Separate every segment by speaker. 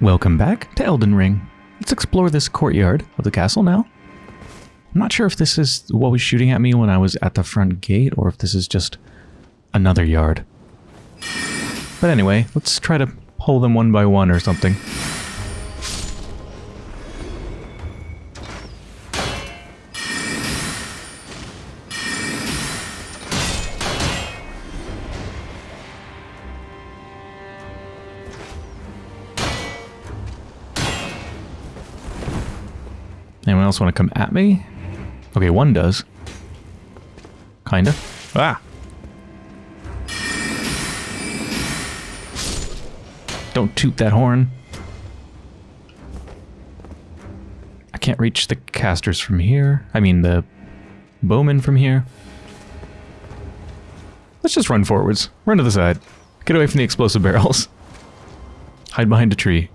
Speaker 1: Welcome back to Elden Ring. Let's explore this courtyard of the castle now. I'm not sure if this is what was shooting at me when I was at the front gate or if this is just another yard. But anyway, let's try to pull them one by one or something. Else want to come at me? Okay, one does. Kinda. Ah! Don't toot that horn. I can't reach the casters from here. I mean, the bowmen from here. Let's just run forwards. Run to the side. Get away from the explosive barrels. Hide behind a tree.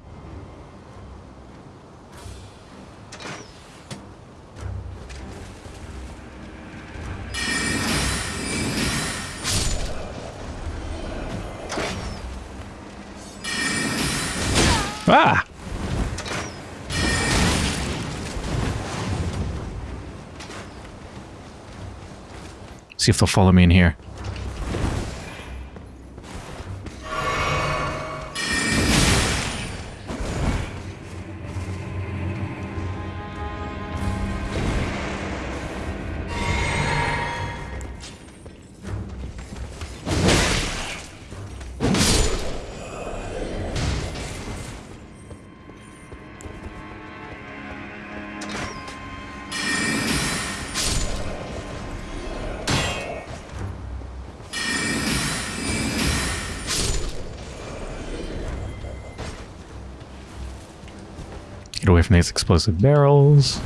Speaker 1: See if they'll follow me in here. Explosive barrels.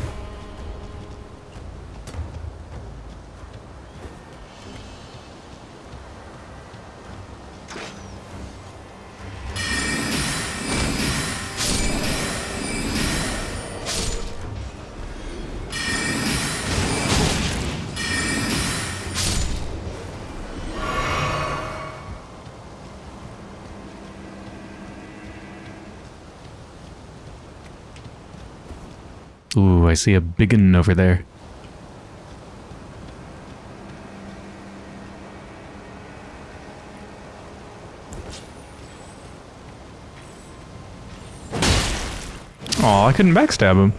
Speaker 1: See a biggin over there. Aw, I couldn't backstab him.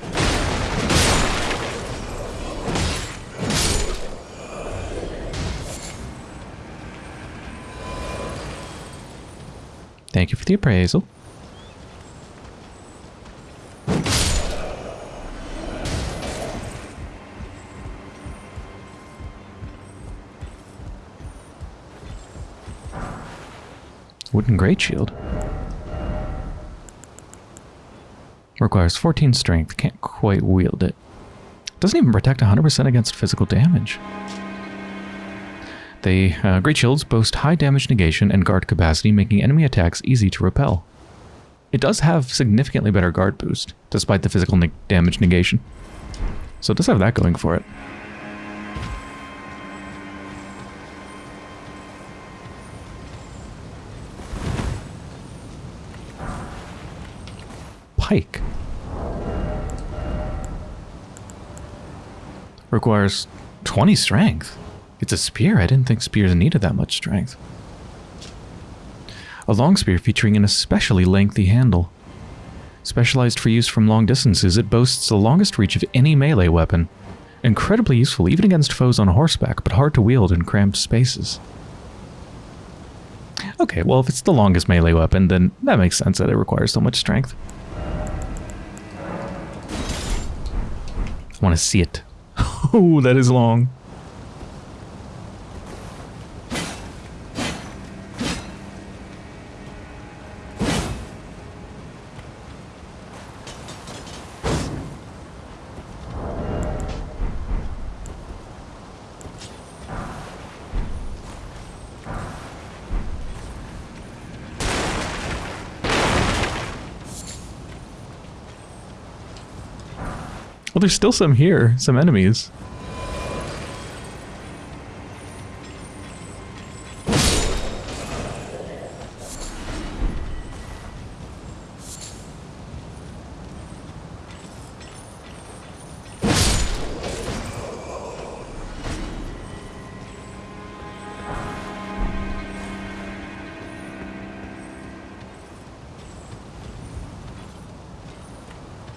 Speaker 1: Thank you for the appraisal. Great Shield. Requires 14 strength. Can't quite wield it. Doesn't even protect 100% against physical damage. The uh, Great Shields boast high damage negation and guard capacity, making enemy attacks easy to repel. It does have significantly better guard boost, despite the physical ne damage negation. So it does have that going for it. Pike. Requires 20 strength. It's a spear. I didn't think spears needed that much strength. A long spear featuring an especially lengthy handle. Specialized for use from long distances, it boasts the longest reach of any melee weapon. Incredibly useful even against foes on horseback, but hard to wield in cramped spaces. Okay, well if it's the longest melee weapon, then that makes sense that it requires so much strength. Want to see it. oh, that is long. there's still some here, some enemies.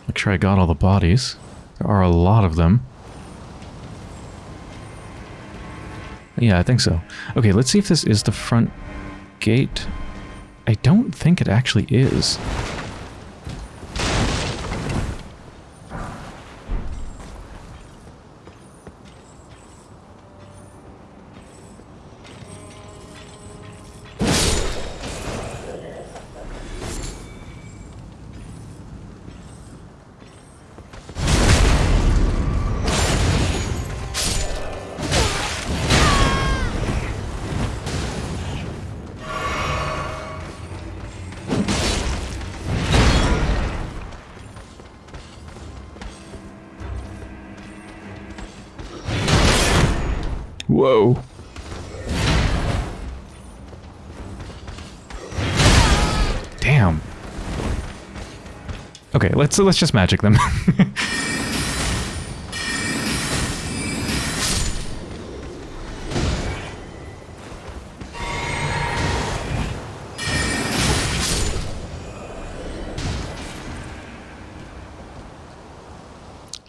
Speaker 1: Make sure I got all the bodies. There are a lot of them. Yeah, I think so. Okay, let's see if this is the front gate. I don't think it actually is. Whoa. Damn. Okay, let's let's just magic them.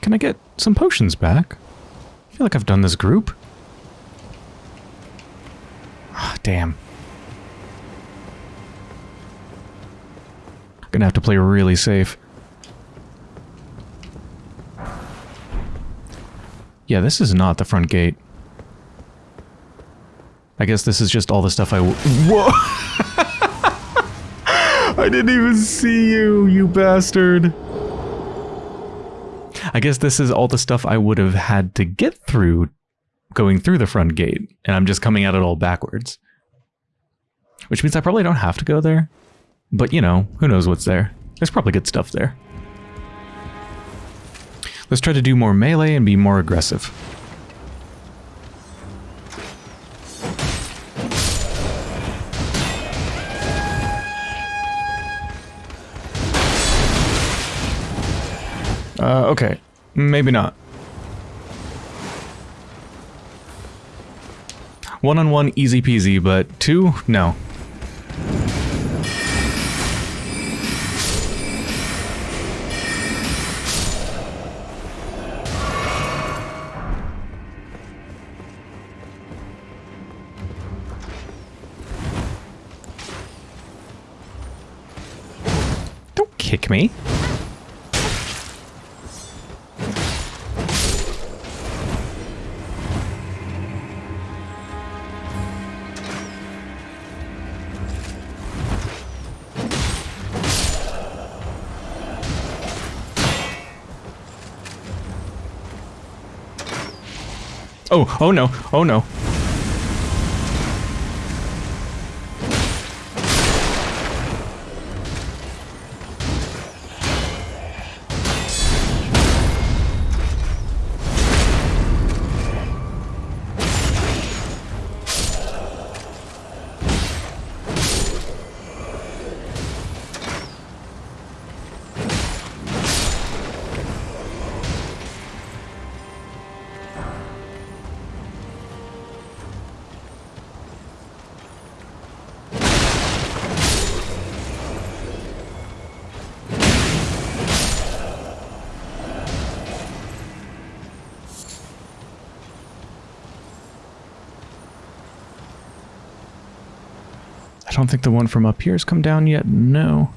Speaker 1: Can I get some potions back? I feel like I've done this group. Ah, damn. Gonna have to play really safe. Yeah, this is not the front gate. I guess this is just all the stuff I. Whoa! I didn't even see you, you bastard! I guess this is all the stuff I would have had to get through going through the front gate, and I'm just coming at it all backwards. Which means I probably don't have to go there. But, you know, who knows what's there. There's probably good stuff there. Let's try to do more melee and be more aggressive. Uh, okay. Maybe not. One-on-one, -on -one, easy peasy, but two, no. Don't kick me. Oh, oh no, oh no. I don't think the one from up here has come down yet. No.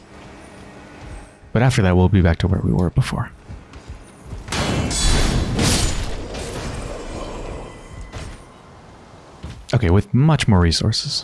Speaker 1: But after that, we'll be back to where we were before. Okay, with much more resources.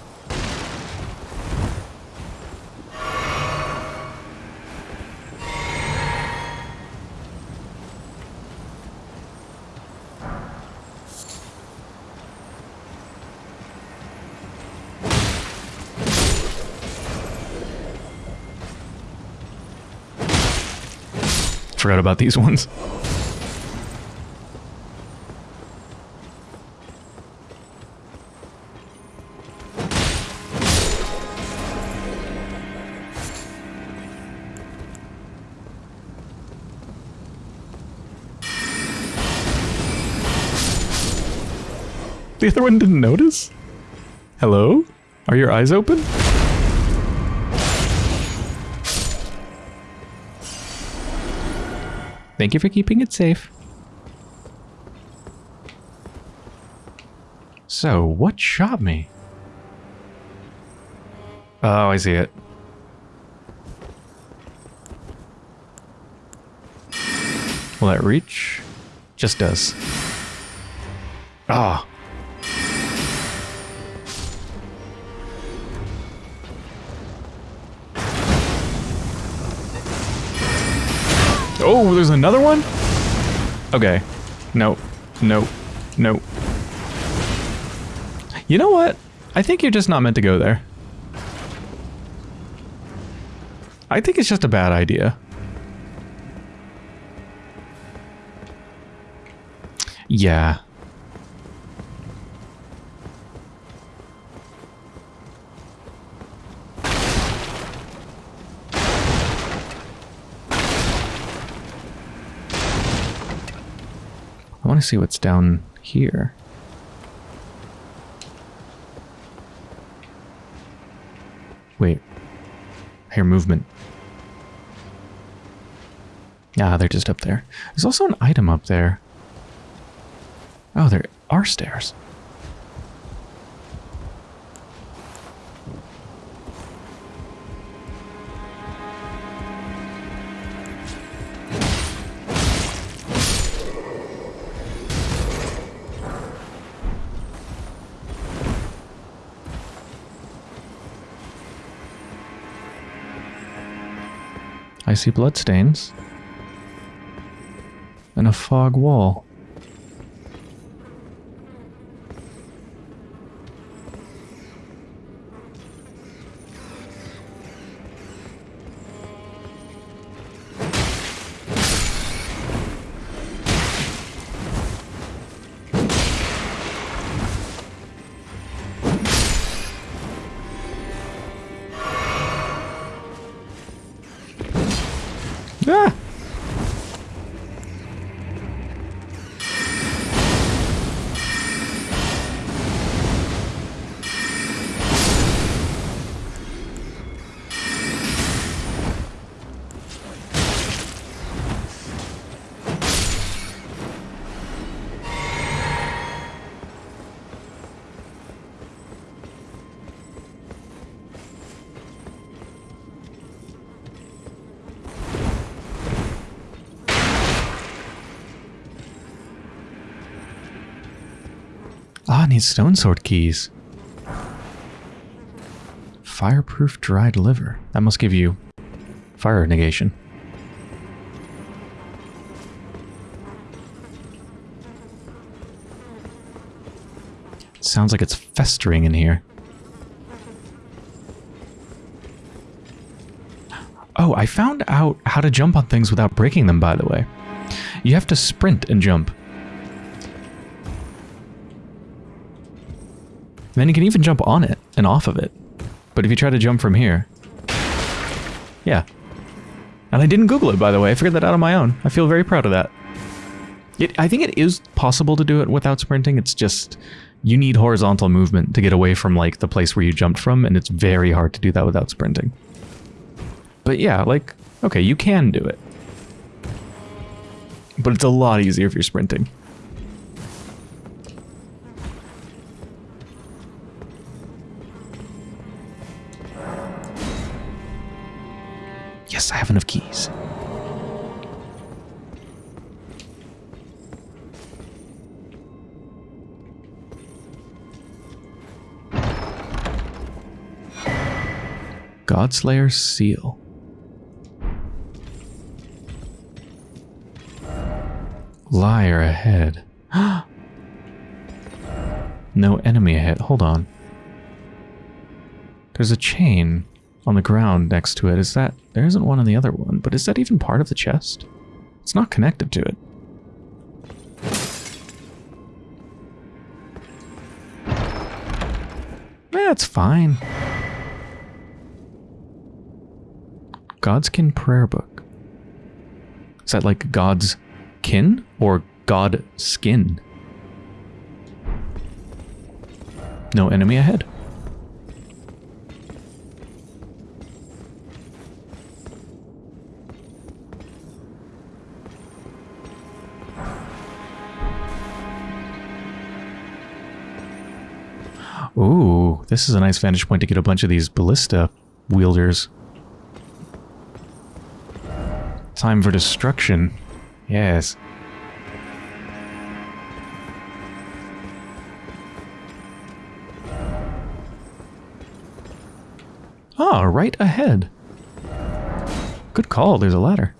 Speaker 1: Forgot about these ones. The other one didn't notice? Hello? Are your eyes open? Thank you for keeping it safe. So, what shot me? Oh, I see it. Will that reach? Just does. Ah. Oh, Oh, there's another one? Okay. No. No. No. You know what? I think you're just not meant to go there. I think it's just a bad idea. Yeah. I want to see what's down here. Wait. I hear movement. Ah, they're just up there. There's also an item up there. Oh, there are stairs. I see bloodstains. And a fog wall. Ah, I need stone sword keys. Fireproof dried liver. That must give you fire negation. Sounds like it's festering in here. Oh, I found out how to jump on things without breaking them, by the way. You have to sprint and jump. Then you can even jump on it and off of it. But if you try to jump from here... Yeah. And I didn't Google it, by the way. I figured that out on my own. I feel very proud of that. It, I think it is possible to do it without sprinting. It's just... You need horizontal movement to get away from, like, the place where you jumped from, and it's very hard to do that without sprinting. But yeah, like, okay, you can do it. But it's a lot easier if you're sprinting. Have enough keys. Godslayer seal. Liar ahead. no enemy ahead. Hold on. There's a chain on the ground next to it. Is that... There isn't one on the other one, but is that even part of the chest? It's not connected to it. That's fine. God's Kin Prayer Book. Is that like God's kin or God skin? No enemy ahead. This is a nice vantage point to get a bunch of these ballista wielders. Time for destruction. Yes. Ah, right ahead. Good call, there's a ladder.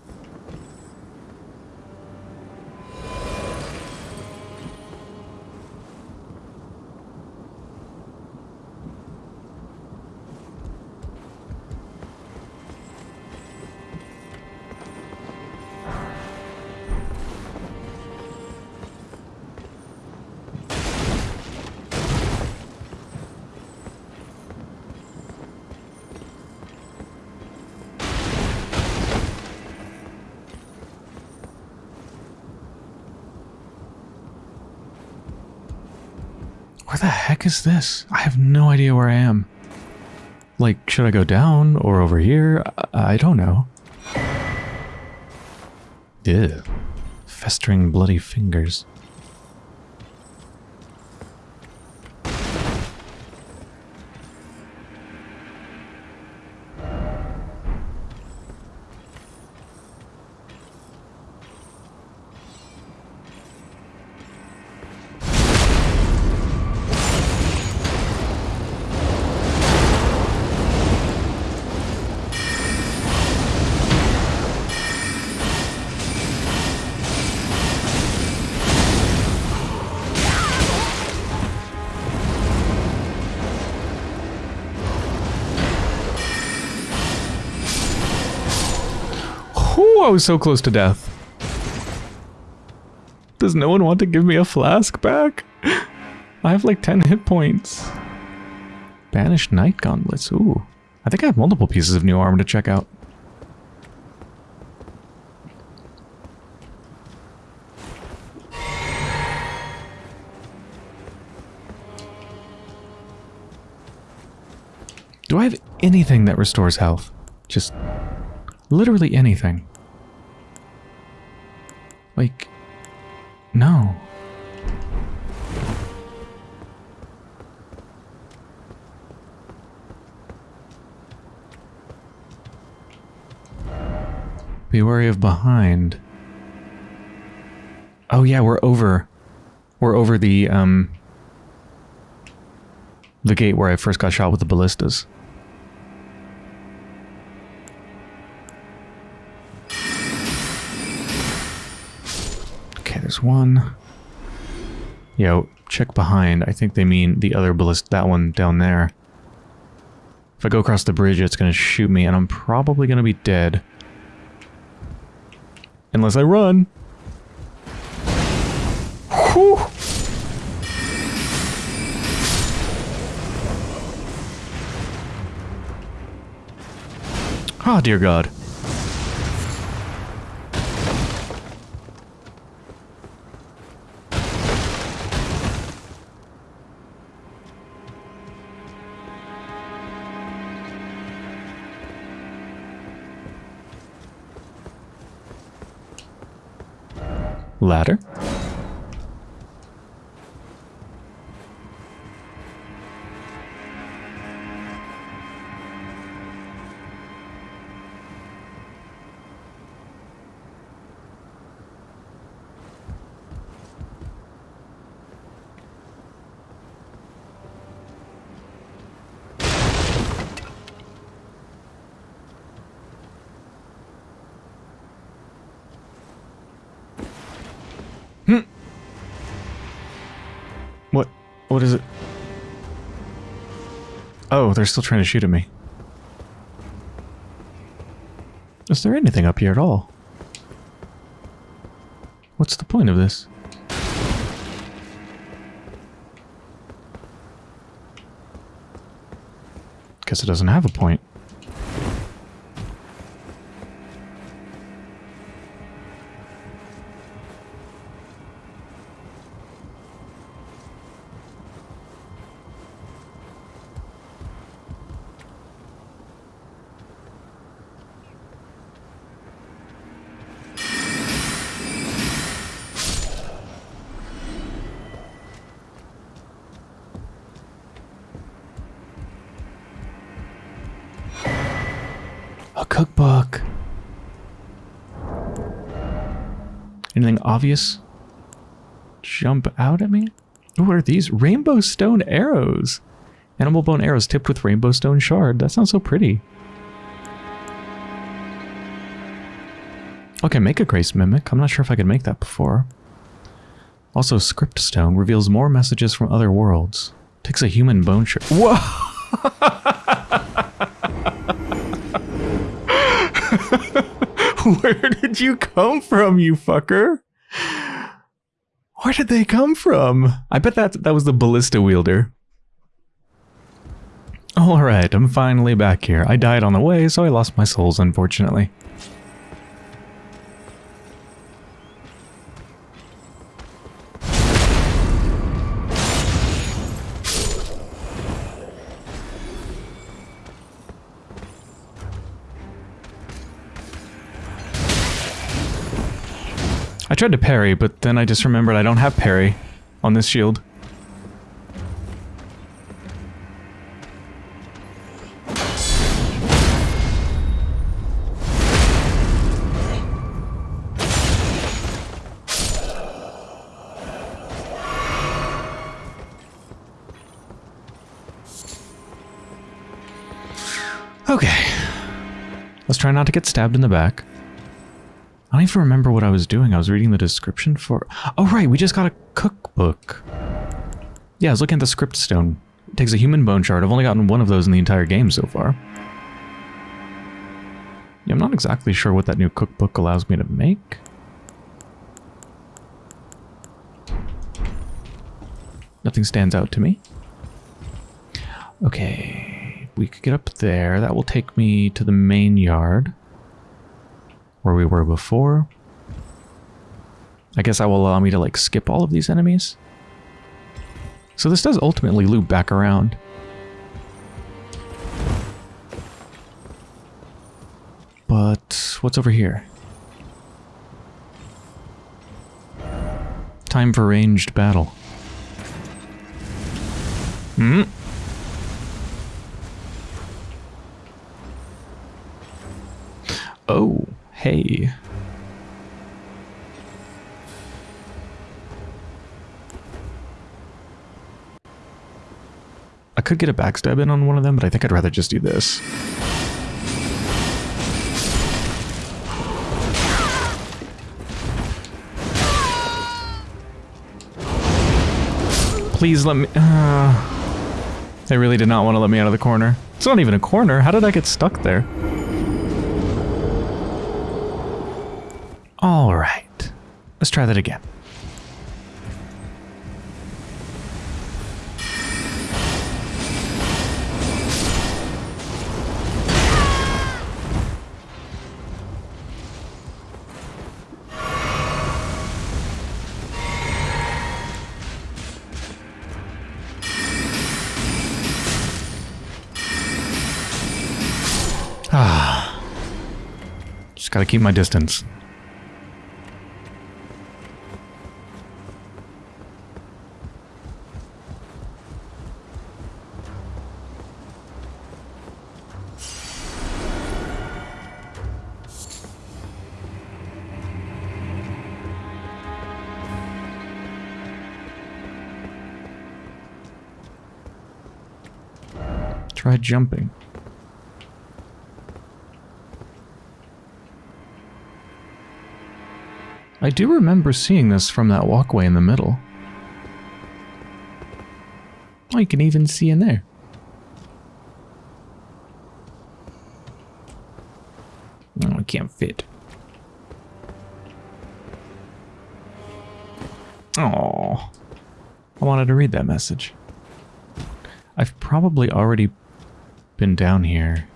Speaker 1: Heck is this? I have no idea where I am. Like, should I go down or over here? I, I don't know. Ew. Festering bloody fingers. Whew, I was so close to death. Does no one want to give me a flask back? I have like 10 hit points. Banished Knight Gauntlets. Ooh. I think I have multiple pieces of new armor to check out. Do I have anything that restores health? Just literally anything. Like, no. Be wary of behind. Oh yeah, we're over. We're over the, um... The gate where I first got shot with the ballistas. There's one. Yo, check behind. I think they mean the other ballista, that one down there. If I go across the bridge, it's gonna shoot me, and I'm probably gonna be dead. Unless I run. Whew. Oh, dear God. Ladder. Oh, they're still trying to shoot at me. Is there anything up here at all? What's the point of this? Guess it doesn't have a point. Obvious? Jump out at me? What are these? Rainbow stone arrows. Animal bone arrows tipped with rainbow stone shard. That sounds so pretty. Okay, make a grace mimic. I'm not sure if I could make that before. Also, script stone reveals more messages from other worlds. Takes a human bone shard. Whoa! Where did you come from, you fucker? Where did they come from? I bet that that was the ballista wielder. Alright, I'm finally back here. I died on the way, so I lost my souls, unfortunately. Tried to parry, but then I just remembered I don't have parry on this shield. Okay. Let's try not to get stabbed in the back. I don't even remember what I was doing. I was reading the description for... Oh, right. We just got a cookbook. Yeah, I was looking at the script stone. It takes a human bone shard. I've only gotten one of those in the entire game so far. Yeah, I'm not exactly sure what that new cookbook allows me to make. Nothing stands out to me. Okay, we could get up there. That will take me to the main yard where we were before. I guess that will allow me to like skip all of these enemies. So this does ultimately loop back around. But what's over here? Time for ranged battle. Hmm. Oh. Hey. I could get a backstab in on one of them, but I think I'd rather just do this. Please let me... Uh, they really did not want to let me out of the corner. It's not even a corner. How did I get stuck there? Try that again. Ah. Just gotta keep my distance. Jumping. I do remember seeing this from that walkway in the middle. Oh, you can even see in there. Oh, I can't fit. Oh, I wanted to read that message. I've probably already been down here.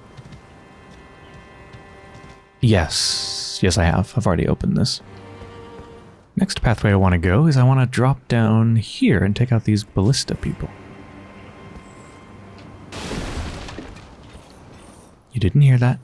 Speaker 1: Yes. Yes, I have. I've already opened this. Next pathway I want to go is I want to drop down here and take out these ballista people. You didn't hear that?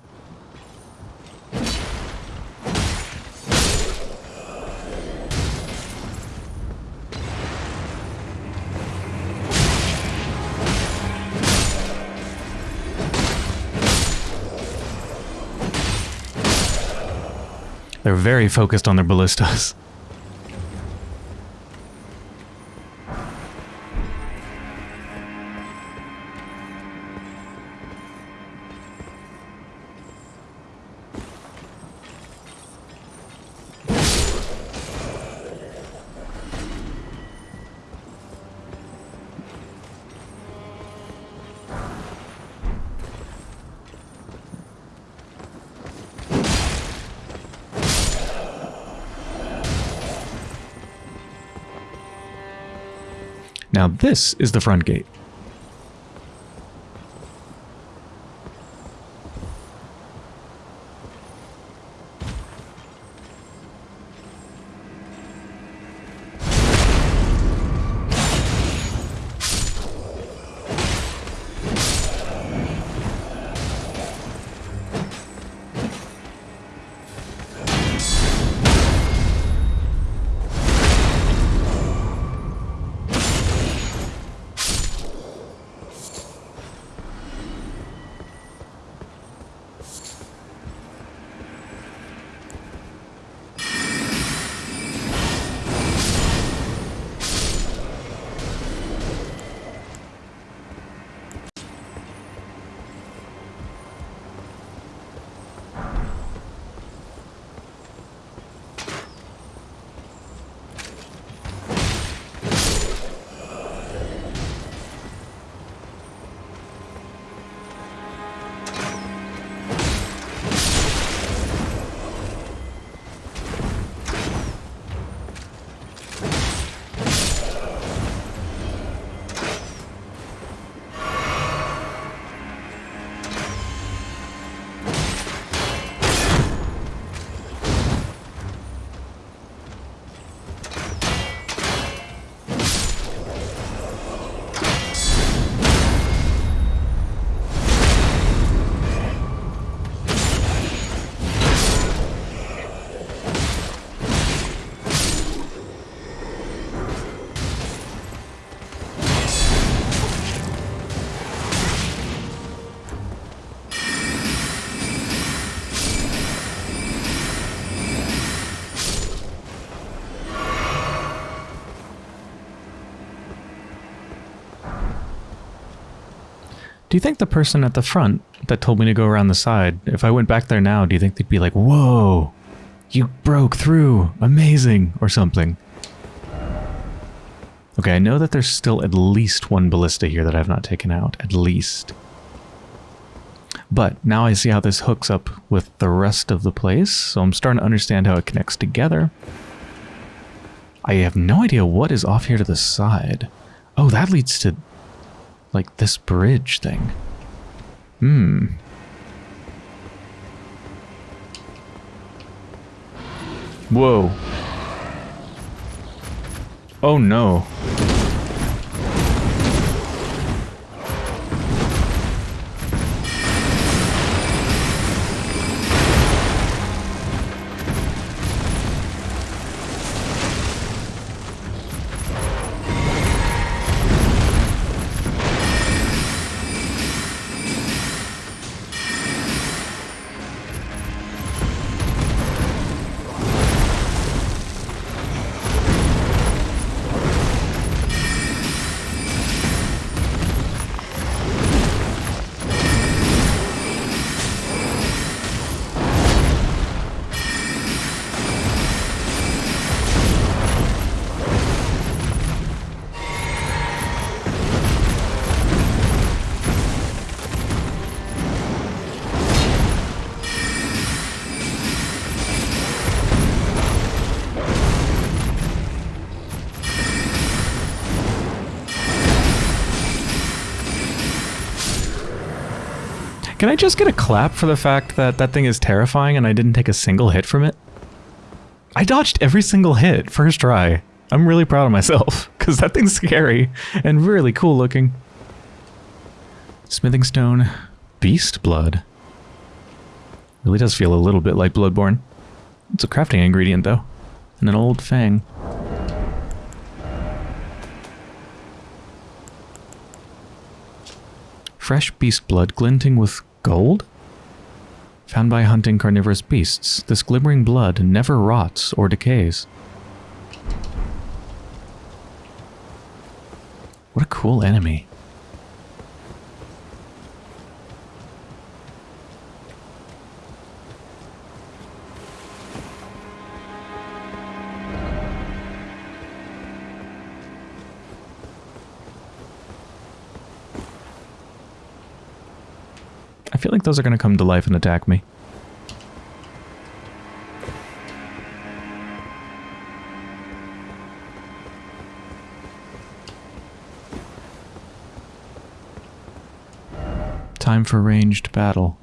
Speaker 1: They're very focused on their ballistas. Now this is the front gate. Do you think the person at the front that told me to go around the side, if I went back there now, do you think they'd be like, whoa, you broke through, amazing, or something? Okay, I know that there's still at least one ballista here that I've not taken out, at least. But now I see how this hooks up with the rest of the place, so I'm starting to understand how it connects together. I have no idea what is off here to the side. Oh, that leads to like this bridge thing. Hmm. Whoa. Oh no. Can I just get a clap for the fact that that thing is terrifying and I didn't take a single hit from it? I dodged every single hit, first try. I'm really proud of myself, because that thing's scary and really cool looking. Smithing stone, beast blood. Really does feel a little bit like Bloodborne. It's a crafting ingredient though, and an old fang. Fresh beast blood glinting with Gold? Found by hunting carnivorous beasts, this glimmering blood never rots or decays. What a cool enemy. Feel like those are going to come to life and attack me. Time for ranged battle.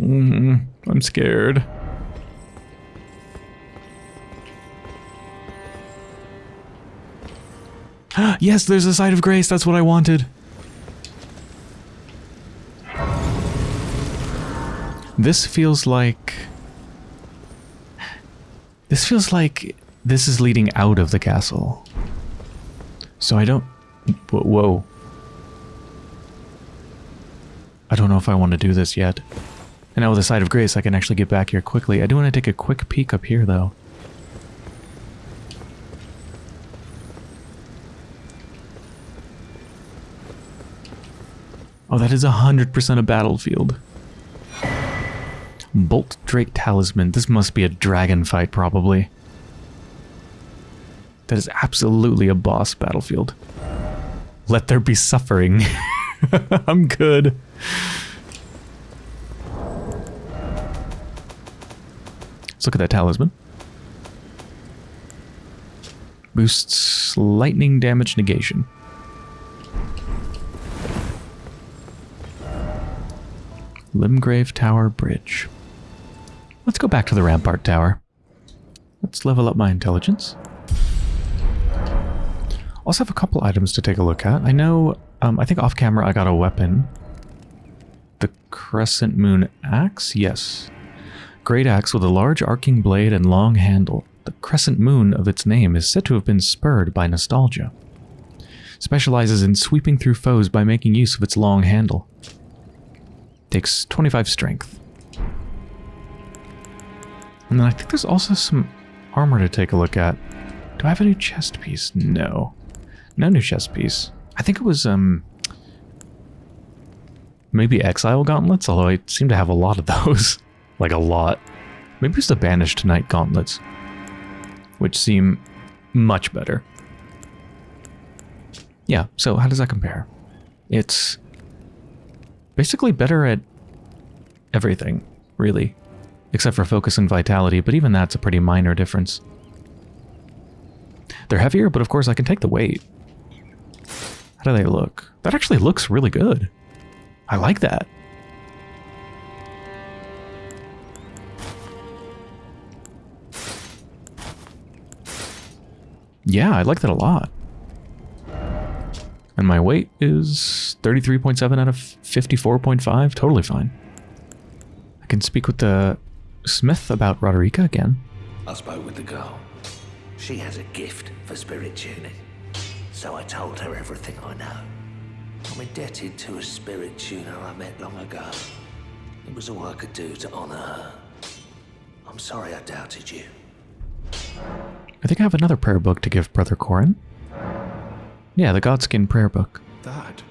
Speaker 1: Mm, I'm scared. Yes, there's a site of grace. That's what I wanted. This feels like... This feels like this is leading out of the castle. So I don't... Whoa. I don't know if I want to do this yet. And now with the site of grace, I can actually get back here quickly. I do want to take a quick peek up here, though. Is 100% a battlefield. Bolt Drake Talisman. This must be a dragon fight, probably. That is absolutely a boss battlefield. Let there be suffering. I'm good. Let's look at that talisman. Boosts lightning damage negation. Limgrave Tower Bridge. Let's go back to the Rampart Tower. Let's level up my intelligence. Also have a couple items to take a look at. I know, um, I think off camera I got a weapon. The Crescent Moon Axe? Yes. Great axe with a large arcing blade and long handle. The crescent moon of its name is said to have been spurred by nostalgia. Specializes in sweeping through foes by making use of its long handle. Takes 25 strength. And then I think there's also some armor to take a look at. Do I have a new chest piece? No. No new chest piece. I think it was, um... Maybe Exile Gauntlets, although I seem to have a lot of those. like, a lot. Maybe it's the Banished Knight Gauntlets. Which seem much better. Yeah, so how does that compare? It's basically better at everything, really. Except for focus and vitality, but even that's a pretty minor difference. They're heavier, but of course I can take the weight. How do they look? That actually looks really good. I like that. Yeah, I like that a lot. And my weight is 33.7 out of 54.5. Totally fine. I can speak with the smith about Roderika again.
Speaker 2: I spoke with the girl. She has a gift for spirit tuning. So I told her everything I know. I'm indebted to a spirit tuner I met long ago. It was all I could do to honor her. I'm sorry I doubted you.
Speaker 1: I think I have another prayer book to give Brother Corhyn. Yeah, the Godskin prayer book.
Speaker 3: That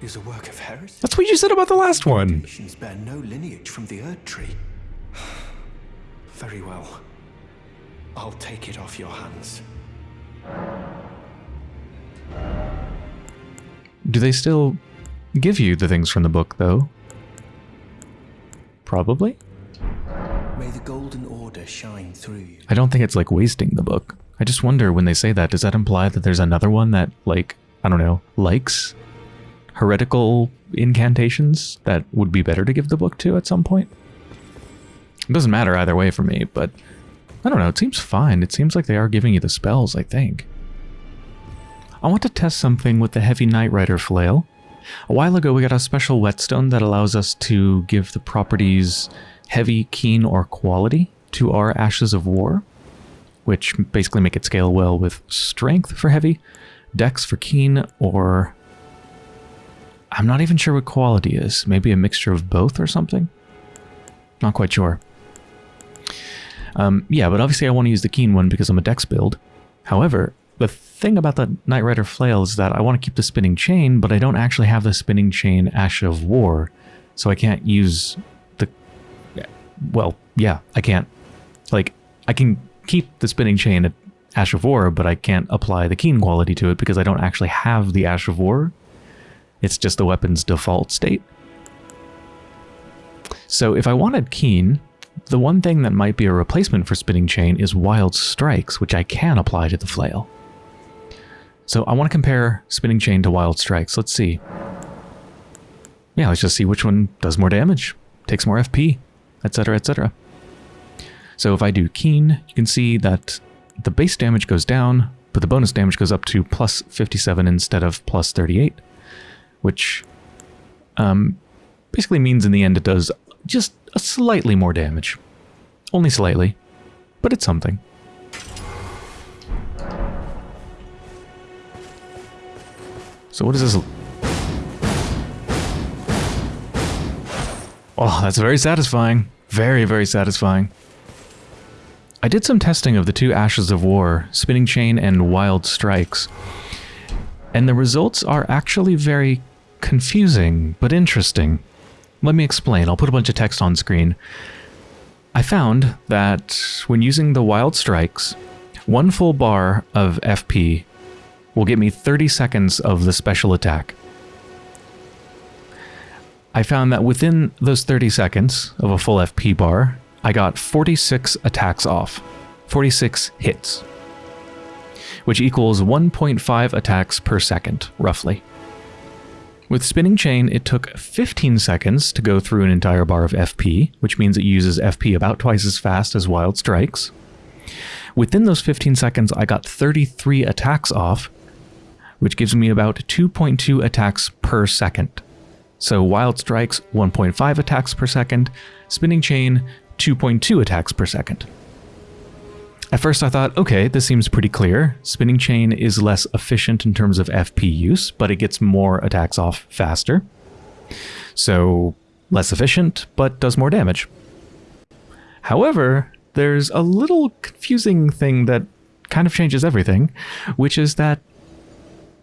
Speaker 3: is a work of heresy.
Speaker 1: That's what you said about the last one.
Speaker 3: Bear no lineage from the Erd Tree. Very well. I'll take it off your hands.
Speaker 1: Do they still give you the things from the book, though? Probably?
Speaker 3: May the Golden Order shine through you.
Speaker 1: I don't think it's like wasting the book. I just wonder when they say that, does that imply that there's another one that, like, I don't know, likes heretical incantations that would be better to give the book to at some point? It doesn't matter either way for me, but I don't know, it seems fine. It seems like they are giving you the spells, I think. I want to test something with the Heavy Nightrider flail. A while ago we got a special whetstone that allows us to give the properties heavy, keen, or quality to our Ashes of War. Which basically make it scale well with strength for heavy, dex for keen, or I'm not even sure what quality is. Maybe a mixture of both or something? Not quite sure. Um, yeah, but obviously I want to use the keen one because I'm a dex build. However, the thing about the Nightrider flail is that I want to keep the spinning chain, but I don't actually have the spinning chain Ash of War, so I can't use the... Well, yeah, I can't. Like, I can keep the spinning chain at Ash of War, but I can't apply the keen quality to it because I don't actually have the Ash of War. It's just the weapon's default state. So if I wanted keen, the one thing that might be a replacement for spinning chain is wild strikes, which I can apply to the flail. So I want to compare spinning chain to wild strikes. Let's see. Yeah, let's just see which one does more damage, takes more FP, etc, etc. So if I do keen, you can see that the base damage goes down, but the bonus damage goes up to plus 57 instead of plus 38, which um, basically means in the end it does just a slightly more damage. Only slightly, but it's something. So what is this? Oh, that's very satisfying. Very, very satisfying. I did some testing of the two Ashes of War, Spinning Chain and Wild Strikes, and the results are actually very confusing, but interesting. Let me explain. I'll put a bunch of text on screen. I found that when using the Wild Strikes, one full bar of FP will get me 30 seconds of the special attack. I found that within those 30 seconds of a full FP bar, I got 46 attacks off, 46 hits, which equals 1.5 attacks per second, roughly. With Spinning Chain, it took 15 seconds to go through an entire bar of FP, which means it uses FP about twice as fast as Wild Strikes. Within those 15 seconds, I got 33 attacks off, which gives me about 2.2 attacks per second. So Wild Strikes, 1.5 attacks per second, Spinning Chain, 2.2 attacks per second. At first I thought, okay, this seems pretty clear. Spinning Chain is less efficient in terms of FP use, but it gets more attacks off faster. So less efficient, but does more damage. However, there's a little confusing thing that kind of changes everything, which is that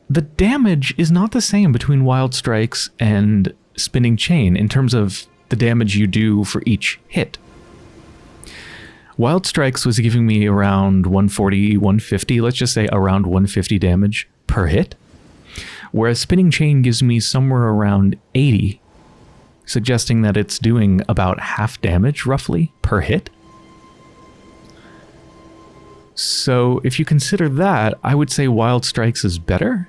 Speaker 1: the damage is not the same between Wild Strikes and Spinning Chain in terms of the damage you do for each hit. Wild Strikes was giving me around 140, 150, let's just say around 150 damage per hit, whereas Spinning Chain gives me somewhere around 80, suggesting that it's doing about half damage, roughly, per hit. So if you consider that, I would say Wild Strikes is better.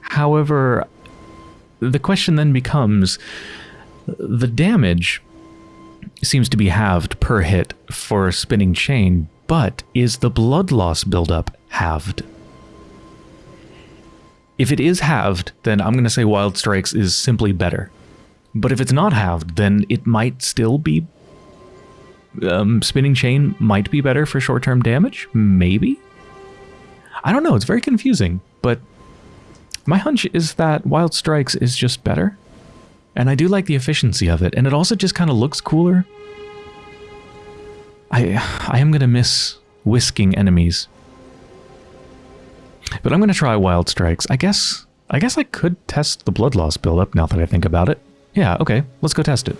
Speaker 1: However, the question then becomes, the damage seems to be halved per hit for a Spinning Chain, but is the blood loss buildup halved? If it is halved, then I'm going to say Wild Strikes is simply better. But if it's not halved, then it might still be... Um, Spinning Chain might be better for short-term damage? Maybe? I don't know, it's very confusing, but my hunch is that Wild Strikes is just better. And I do like the efficiency of it, and it also just kind of looks cooler. I, I am going to miss whisking enemies. But I'm going to try Wild Strikes. I guess I guess I could test the blood loss buildup now that I think about it. Yeah, okay, let's go test it.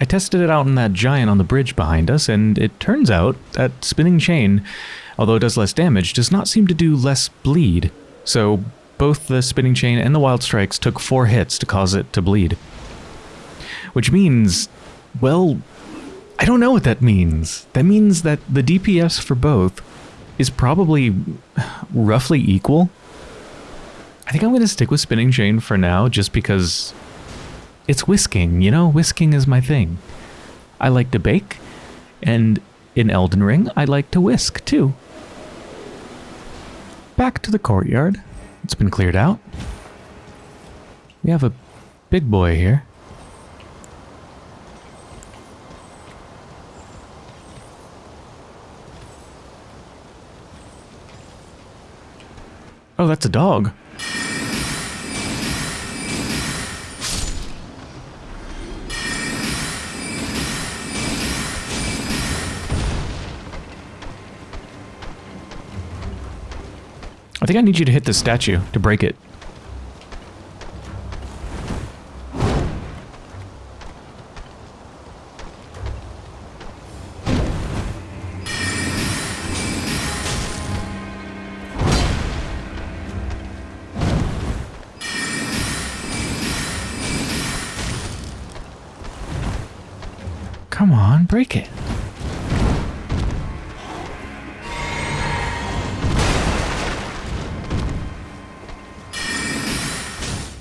Speaker 1: I tested it out in that giant on the bridge behind us, and it turns out that Spinning Chain, although it does less damage, does not seem to do less bleed. So both the Spinning Chain and the Wild Strikes took four hits to cause it to bleed. Which means, well, I don't know what that means. That means that the DPS for both is probably roughly equal. I think I'm going to stick with Spinning Chain for now, just because it's whisking, you know? Whisking is my thing. I like to bake, and in Elden Ring, I like to whisk, too. Back to the courtyard. It's been cleared out. We have a big boy here. Oh, that's a dog. I think I need you to hit the statue to break it. Come on, break it.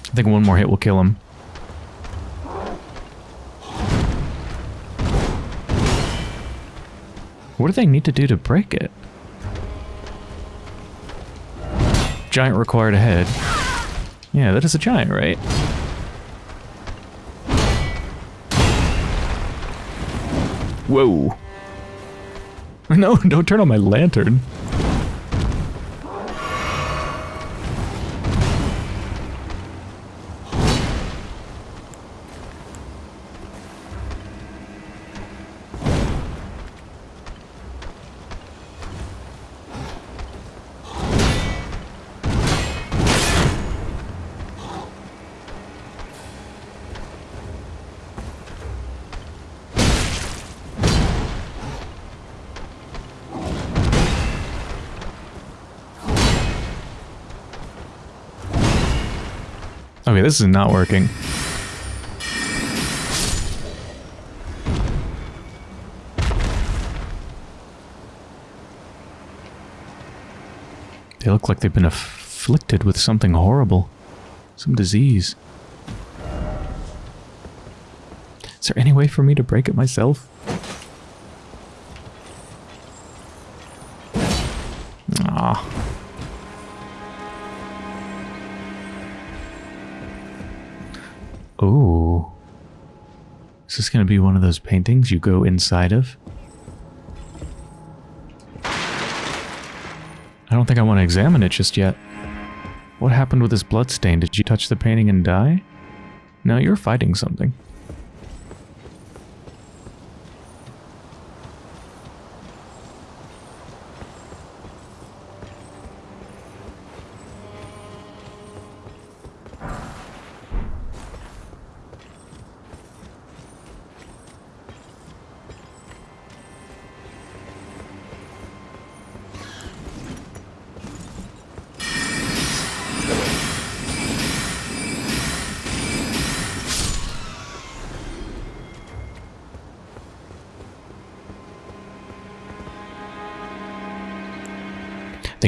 Speaker 1: I think one more hit will kill him. What do they need to do to break it? Giant required ahead. Yeah, that is a giant, right? Whoa. No, don't turn on my lantern. Okay, this is not working. They look like they've been afflicted with something horrible. Some disease. Is there any way for me to break it myself? This going to be one of those paintings you go inside of? I don't think I want to examine it just yet. What happened with this bloodstain? Did you touch the painting and die? No, you're fighting something.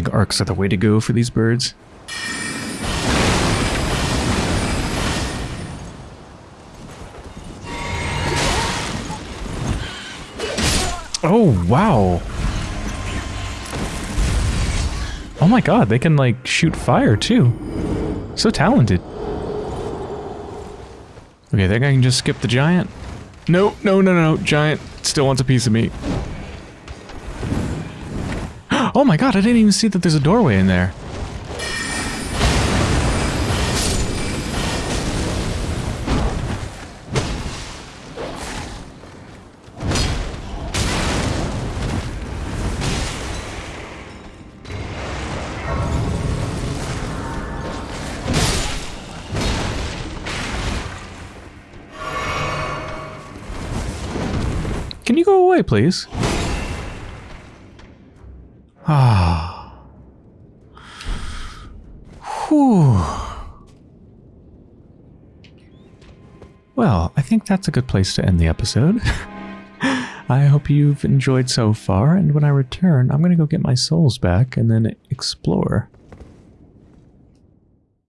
Speaker 1: Think arcs are the way to go for these birds. Oh, wow. Oh my god, they can like shoot fire too. So talented. Okay, think I can just skip the giant? No, no, no, no, giant still wants a piece of me. Oh my god, I didn't even see that there's a doorway in there. Can you go away, please? Ah. Whew. Well, I think that's a good place to end the episode. I hope you've enjoyed so far, and when I return, I'm going to go get my souls back and then explore.